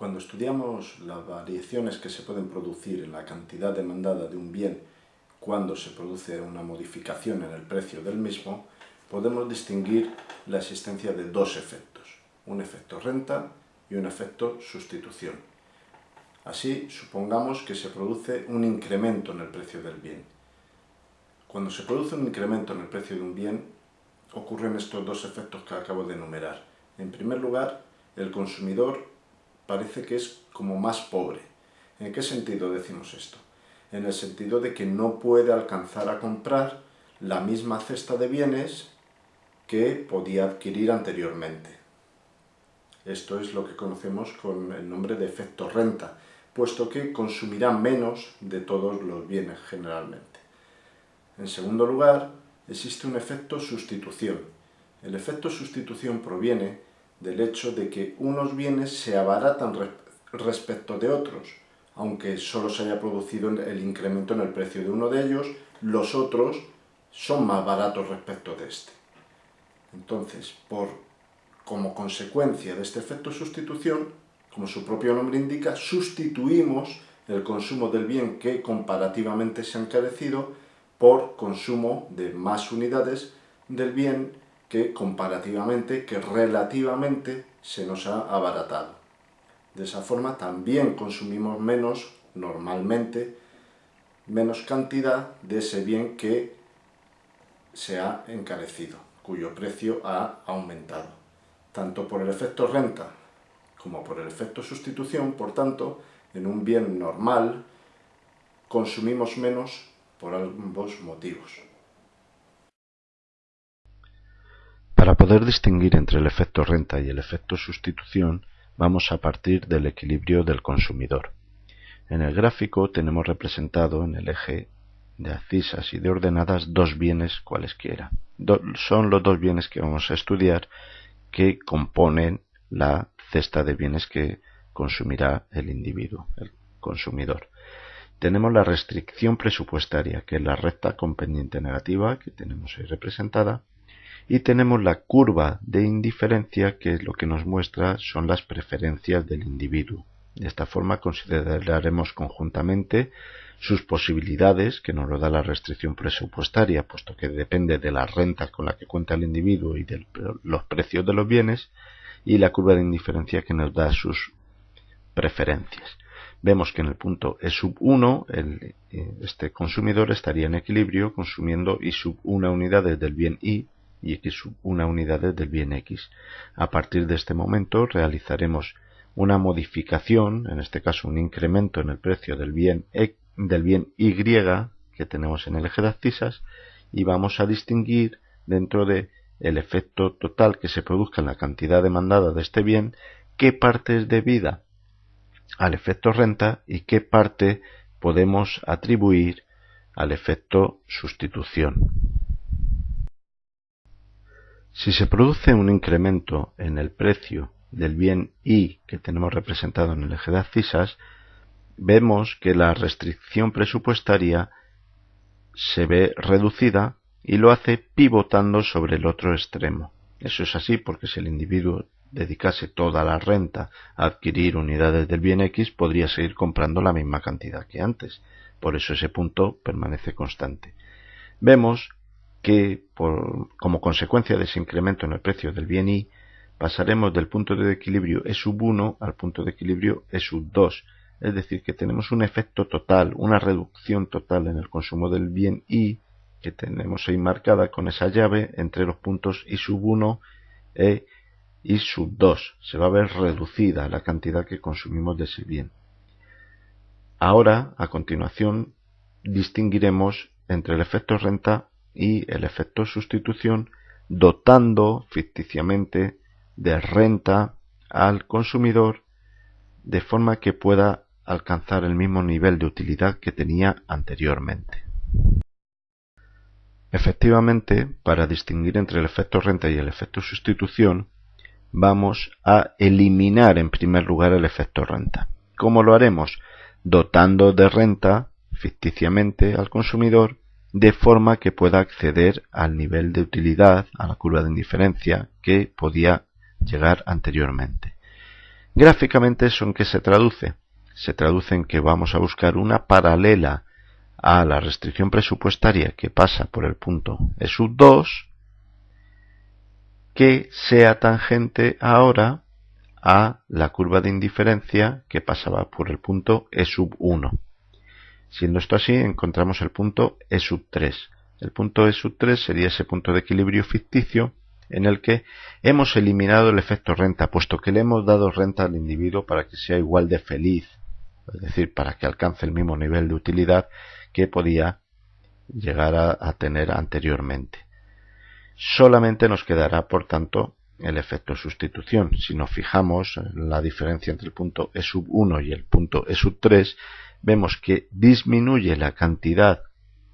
Cuando estudiamos las variaciones que se pueden producir en la cantidad demandada de un bien cuando se produce una modificación en el precio del mismo, podemos distinguir la existencia de dos efectos, un efecto renta y un efecto sustitución. Así, supongamos que se produce un incremento en el precio del bien. Cuando se produce un incremento en el precio de un bien, ocurren estos dos efectos que acabo de enumerar. En primer lugar, el consumidor parece que es como más pobre. ¿En qué sentido decimos esto? En el sentido de que no puede alcanzar a comprar la misma cesta de bienes que podía adquirir anteriormente. Esto es lo que conocemos con el nombre de efecto renta, puesto que consumirá menos de todos los bienes generalmente. En segundo lugar, existe un efecto sustitución. El efecto sustitución proviene del hecho de que unos bienes se abaratan respecto de otros, aunque solo se haya producido el incremento en el precio de uno de ellos, los otros son más baratos respecto de este. Entonces, por, como consecuencia de este efecto sustitución, como su propio nombre indica, sustituimos el consumo del bien que comparativamente se ha encarecido por consumo de más unidades del bien que comparativamente, que relativamente se nos ha abaratado. De esa forma también consumimos menos, normalmente, menos cantidad de ese bien que se ha encarecido, cuyo precio ha aumentado. Tanto por el efecto renta como por el efecto sustitución, por tanto, en un bien normal consumimos menos por ambos motivos. Poder distinguir entre el efecto renta y el efecto sustitución, vamos a partir del equilibrio del consumidor. En el gráfico tenemos representado en el eje de abscisas y de ordenadas dos bienes cualesquiera. son los dos bienes que vamos a estudiar que componen la cesta de bienes que consumirá el individuo, el consumidor tenemos la restricción presupuestaria, que es la recta con pendiente negativa, que tenemos ahí representada, y tenemos la curva de indiferencia, que es lo que nos muestra son las preferencias del individuo. De esta forma consideraremos conjuntamente sus posibilidades, que nos lo da la restricción presupuestaria, puesto que depende de las rentas con las que cuenta el individuo y de los precios de los bienes, y la curva de indiferencia que nos da sus preferencias vemos que en el punto E sub 1 eh, este consumidor estaría en equilibrio consumiendo I sub 1 unidades del bien Y y X 1 unidades del bien X. A partir de este momento realizaremos una modificación, en este caso un incremento en el precio del bien, del bien Y que tenemos en el eje de abscisas y vamos a distinguir dentro de el efecto total que se produzca en la cantidad demandada de este bien, qué parte es debida al efecto renta y qué parte podemos atribuir al efecto sustitución. Si se produce un incremento en el precio del bien I que tenemos representado en el eje de abscisas, vemos que la restricción presupuestaria se ve reducida y lo hace pivotando sobre el otro extremo. Eso es así porque si el individuo dedicase toda la renta a adquirir unidades del bien X, podría seguir comprando la misma cantidad que antes. Por eso ese punto permanece constante. Vemos que como consecuencia de ese incremento en el precio del bien Y, pasaremos del punto de equilibrio E sub 1 al punto de equilibrio E sub 2. Es decir, que tenemos un efecto total, una reducción total en el consumo del bien Y, que tenemos ahí marcada con esa llave entre los puntos I sub 1 e y sub 2. Se va a ver reducida la cantidad que consumimos de ese bien. Ahora, a continuación, distinguiremos entre el efecto renta y el efecto sustitución, dotando ficticiamente de renta al consumidor de forma que pueda alcanzar el mismo nivel de utilidad que tenía anteriormente. Efectivamente, para distinguir entre el efecto renta y el efecto sustitución, vamos a eliminar en primer lugar el efecto renta. ¿Cómo lo haremos? Dotando de renta ficticiamente al consumidor de forma que pueda acceder al nivel de utilidad, a la curva de indiferencia que podía llegar anteriormente. Gráficamente eso en qué se traduce. Se traduce en que vamos a buscar una paralela a la restricción presupuestaria que pasa por el punto E sub 2 que sea tangente ahora a la curva de indiferencia que pasaba por el punto E sub 1. Siendo esto así, encontramos el punto E sub 3. El punto E sub 3 sería ese punto de equilibrio ficticio en el que hemos eliminado el efecto renta, puesto que le hemos dado renta al individuo para que sea igual de feliz, es decir, para que alcance el mismo nivel de utilidad que podía llegar a, tener anteriormente. Solamente nos quedará, por tanto, el efecto sustitución. Si nos fijamos en la diferencia entre el punto E sub 1 y el punto E sub 3, vemos que disminuye la cantidad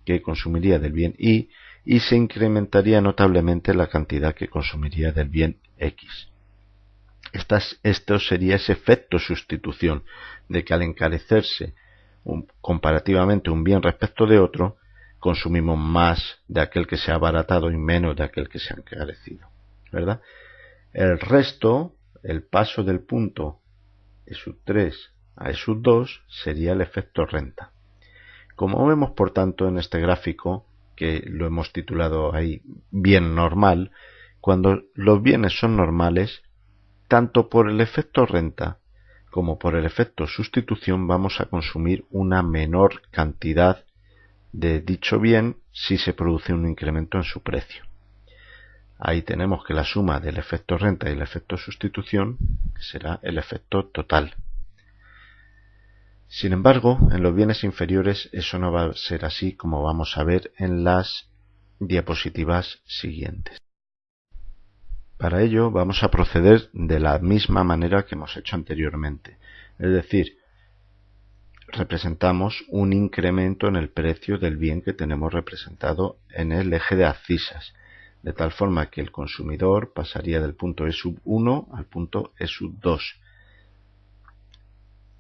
que consumiría del bien Y y se incrementaría notablemente la cantidad que consumiría del bien X. esto sería ese efecto sustitución, de que al encarecerse comparativamente un bien respecto de otro, consumimos más de aquel que se ha abaratado y menos de aquel que se ha encarecido. ¿verdad? El resto, el paso del punto E sub 3 a E sub 2 sería el efecto renta. Como vemos, por tanto, en este gráfico, que lo hemos titulado ahí bien normal, cuando los bienes son normales, tanto por el efecto renta como por el efecto sustitución vamos a consumir una menor cantidad de dicho bien si se produce un incremento en su precio. Ahí tenemos que la suma del efecto renta y el efecto sustitución será el efecto total. Sin embargo, en los bienes inferiores eso no va a ser así como vamos a ver en las diapositivas siguientes. Para ello vamos a proceder de la misma manera que hemos hecho anteriormente, es decir, representamos un incremento en el precio del bien que tenemos representado en el eje de abscisas, de tal forma que el consumidor pasaría del punto E sub 1 al punto E sub 2,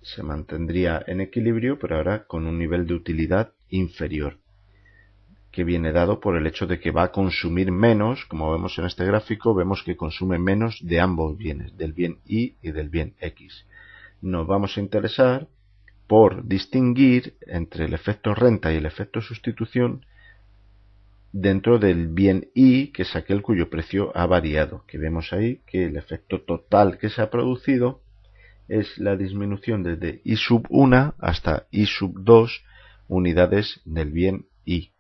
se mantendría en equilibrio, pero ahora con un nivel de utilidad inferior, que viene dado por el hecho de que va a consumir menos, como vemos en este gráfico, vemos que consume menos de ambos bienes, del bien Y y del bien X. Nos vamos a interesar por distinguir entre el efecto renta y el efecto sustitución dentro del bien Y, que es aquel cuyo precio ha variado, que vemos ahí que el efecto total que se ha producido es la disminución desde I sub 1 hasta I sub 2 unidades del bien I.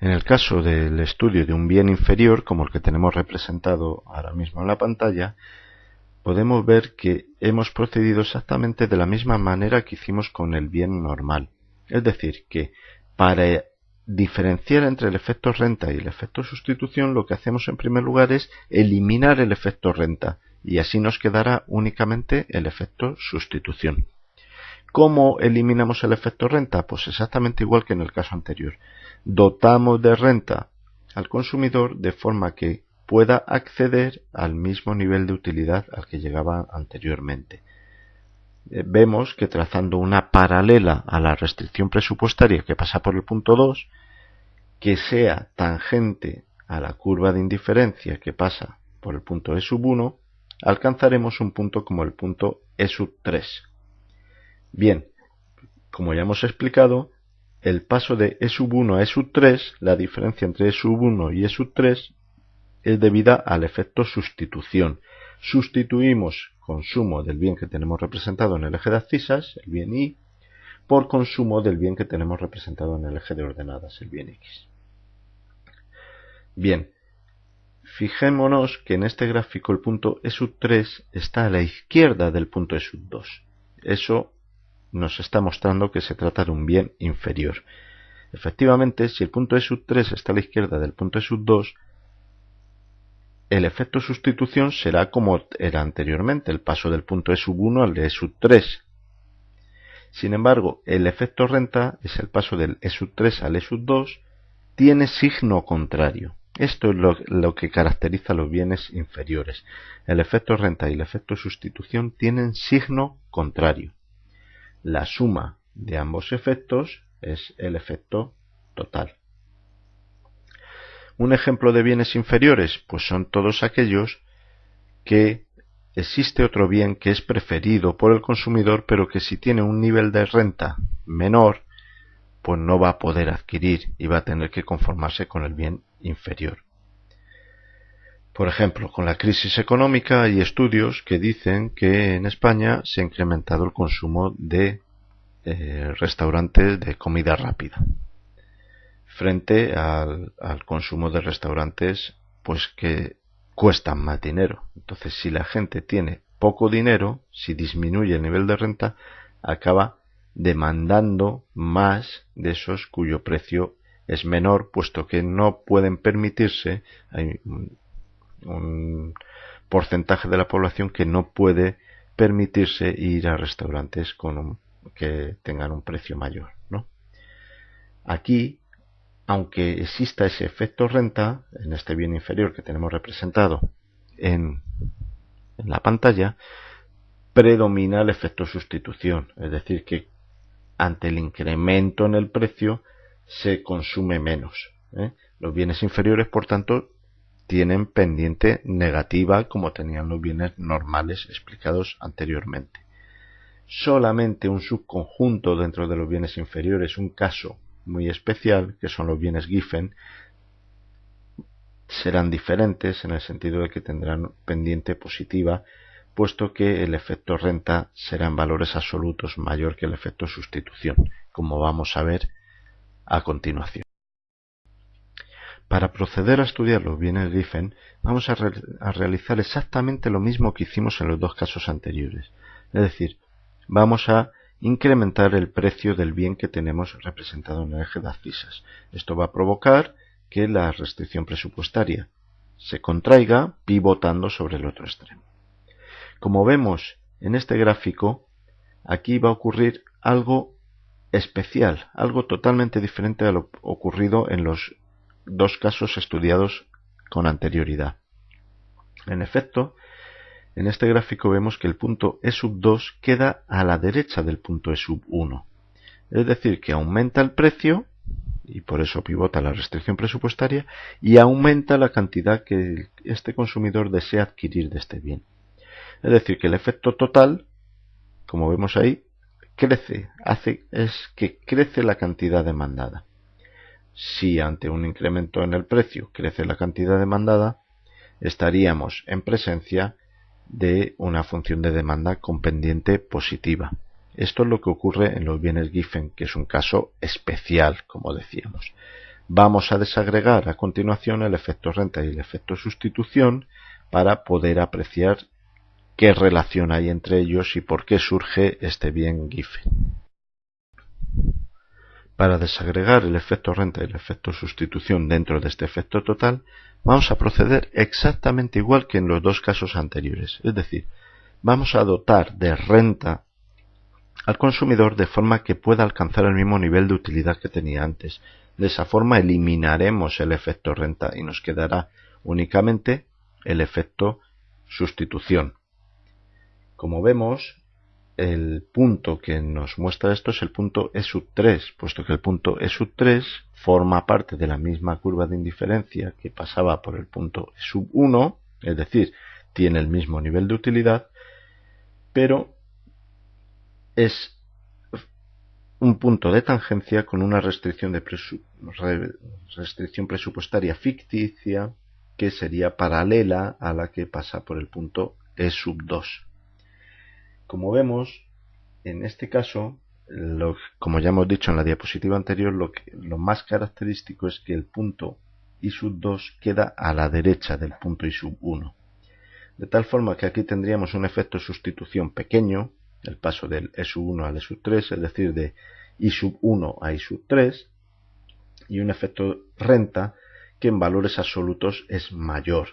En el caso del estudio de un bien inferior, como el que tenemos representado ahora mismo en la pantalla, podemos ver que hemos procedido exactamente de la misma manera que hicimos con el bien normal. Es decir, que para diferenciar entre el efecto renta y el efecto sustitución, lo que hacemos en primer lugar es eliminar el efecto renta y así nos quedará únicamente el efecto sustitución. ¿Cómo eliminamos el efecto renta? Pues exactamente igual que en el caso anterior. Dotamos de renta al consumidor de forma que pueda acceder al mismo nivel de utilidad al que llegaba anteriormente. Eh, vemos que trazando una paralela a la restricción presupuestaria que pasa por el punto 2, que sea tangente a la curva de indiferencia que pasa por el punto E sub 1, alcanzaremos un punto como el punto E sub 3. Bien, como ya hemos explicado, el paso de E sub 1 a E sub 3, la diferencia entre E sub 1 y E sub 3, es debida al efecto sustitución. Sustituimos consumo del bien que tenemos representado en el eje de abscisas, el bien Y, por consumo del bien que tenemos representado en el eje de ordenadas, el bien X. Bien, fijémonos que en este gráfico el punto E sub 3 está a la izquierda del punto E sub 2. Eso nos está mostrando que se trata de un bien inferior. Efectivamente, si el punto E sub 3 está a la izquierda del punto E sub 2, el efecto sustitución será como era anteriormente, el paso del punto E sub 1 al de E sub 3. Sin embargo, el efecto renta es el paso del E sub 3 al E sub 2, tiene signo contrario. Esto es lo, que caracteriza los bienes inferiores. El efecto renta y el efecto sustitución tienen signo contrario. La suma de ambos efectos es el efecto total. Un ejemplo de bienes inferiores, pues son todos aquellos que existe otro bien que es preferido por el consumidor, pero que si tiene un nivel de renta menor, pues no va a poder adquirir y va a tener que conformarse con el bien inferior. Por ejemplo, con la crisis económica hay estudios que dicen que en España se ha incrementado el consumo de eh, restaurantes de comida rápida frente al, consumo de restaurantes pues que cuestan más dinero. Entonces, si la gente tiene poco dinero, si disminuye el nivel de renta, acaba demandando más de esos cuyo precio es menor, puesto que no pueden permitirse, hay un porcentaje de la población que no puede permitirse ir a restaurantes con que tengan un precio mayor. ¿no? Aquí aunque exista ese efecto renta en este bien inferior que tenemos representado en, la pantalla, predomina el efecto sustitución, es decir, que ante el incremento en el precio se consume menos. ¿eh? Los bienes inferiores, por tanto, tienen pendiente negativa como tenían los bienes normales explicados anteriormente. Solamente un subconjunto dentro de los bienes inferiores, un caso muy especial, que son los bienes Giffen, serán diferentes en el sentido de que tendrán pendiente positiva, puesto que el efecto renta será en valores absolutos mayor que el efecto sustitución, como vamos a ver a continuación. Para proceder a estudiar los bienes Giffen, vamos a, a realizar exactamente lo mismo que hicimos en los dos casos anteriores. Es decir, vamos a incrementar el precio del bien que tenemos representado en el eje de abscisas. Esto va a provocar que la restricción presupuestaria se contraiga pivotando sobre el otro extremo. Como vemos en este gráfico, aquí va a ocurrir algo especial, algo totalmente diferente a lo ocurrido en los dos casos estudiados con anterioridad. En efecto, en este gráfico vemos que el punto E sub 2 queda a la derecha del punto E sub 1. Es decir, que aumenta el precio, y por eso pivota la restricción presupuestaria, y aumenta la cantidad que este consumidor desea adquirir de este bien. Es decir, que el efecto total, como vemos ahí, crece, hace, es que crece la cantidad demandada. Si ante un incremento en el precio crece la cantidad demandada, estaríamos en presencia de una función de demanda con pendiente positiva. Esto es lo que ocurre en los bienes Giffen, que es un caso especial, como decíamos. Vamos a desagregar a continuación el efecto renta y el efecto sustitución para poder apreciar qué relación hay entre ellos y por qué surge este bien Giffen. Para desagregar el efecto renta y el efecto sustitución dentro de este efecto total, vamos a proceder exactamente igual que en los dos casos anteriores. Es decir, vamos a dotar de renta al consumidor de forma que pueda alcanzar el mismo nivel de utilidad que tenía antes. De esa forma eliminaremos el efecto renta y nos quedará únicamente el efecto sustitución. Como vemos, el punto que nos muestra esto es el punto E sub 3, puesto que el punto E sub 3 forma parte de la misma curva de indiferencia que pasaba por el punto E sub 1, es decir, tiene el mismo nivel de utilidad, pero es un punto de tangencia con una restricción presupuestaria ficticia que sería paralela a la que pasa por el punto E sub 2. Como vemos, en este caso, como ya hemos dicho en la diapositiva anterior, lo, más característico es que el punto I sub 2 queda a la derecha del punto I sub 1. De tal forma que aquí tendríamos un efecto sustitución pequeño, el paso del E sub 1 al E sub 3, es decir, de I sub 1 a I sub 3, y un efecto renta que en valores absolutos es mayor,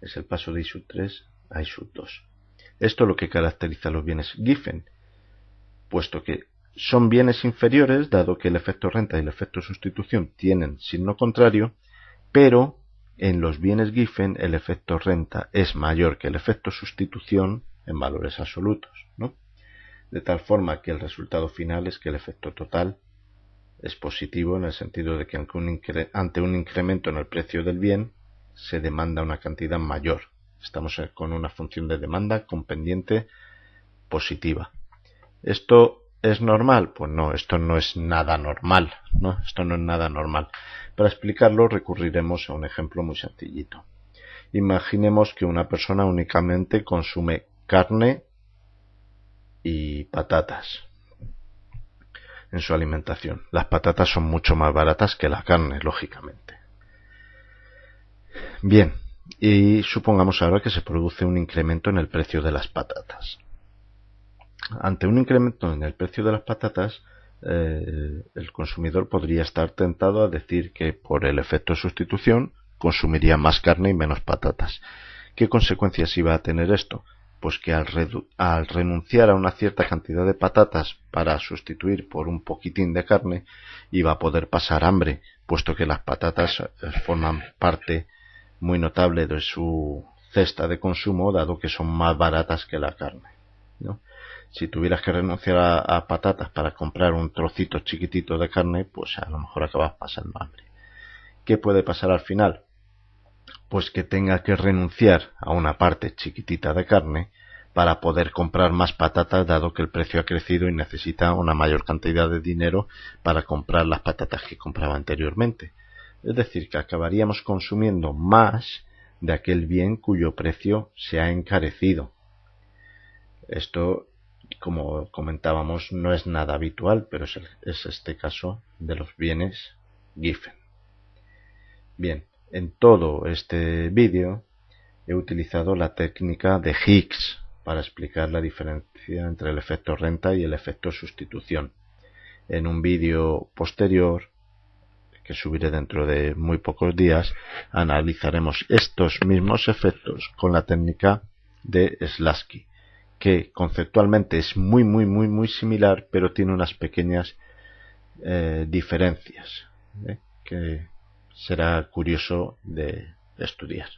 es el paso de I sub 3 a I sub 2. Esto es lo que caracteriza a los bienes Giffen, puesto que son bienes inferiores, dado que el efecto renta y el efecto sustitución tienen signo contrario, pero en los bienes Giffen el efecto renta es mayor que el efecto sustitución en valores absolutos, ¿no? De tal forma que el resultado final es que el efecto total es positivo en el sentido de que ante un incremento en el precio del bien se demanda una cantidad mayor. Estamos con una función de demanda con pendiente positiva. ¿Esto es normal? Pues no, esto no es nada normal, ¿no? Esto no es nada normal. Para explicarlo recurriremos a un ejemplo muy sencillito. Imaginemos que una persona únicamente consume carne y patatas en su alimentación. Las patatas son mucho más baratas que la carne, lógicamente. Bien, y supongamos ahora que se produce un incremento en el precio de las patatas. Ante un incremento en el precio de las patatas, eh, el consumidor podría estar tentado a decir que por el efecto de sustitución consumiría más carne y menos patatas. ¿Qué consecuencias iba a tener esto? Pues que al, al, renunciar a una cierta cantidad de patatas para sustituir por un poquitín de carne, iba a poder pasar hambre, puesto que las patatas eh, forman parte muy notable de su cesta de consumo, dado que son más baratas que la carne. ¿no? Si tuvieras que renunciar a, patatas para comprar un trocito chiquitito de carne, pues a lo mejor acabas pasando hambre. ¿Qué puede pasar al final? Pues que tenga que renunciar a una parte chiquitita de carne para poder comprar más patatas dado que el precio ha crecido y necesita una mayor cantidad de dinero para comprar las patatas que compraba anteriormente. Es decir, que acabaríamos consumiendo más de aquel bien cuyo precio se ha encarecido. Esto, como comentábamos, no es nada habitual, pero es, este caso de los bienes Giffen. Bien, en todo este vídeo he utilizado la técnica de Higgs para explicar la diferencia entre el efecto renta y el efecto sustitución. En un vídeo posterior que subiré dentro de muy pocos días, analizaremos estos mismos efectos con la técnica de Slasky, que conceptualmente es muy, muy, muy, muy similar, pero tiene unas pequeñas eh, diferencias ¿eh? que será curioso de estudiar.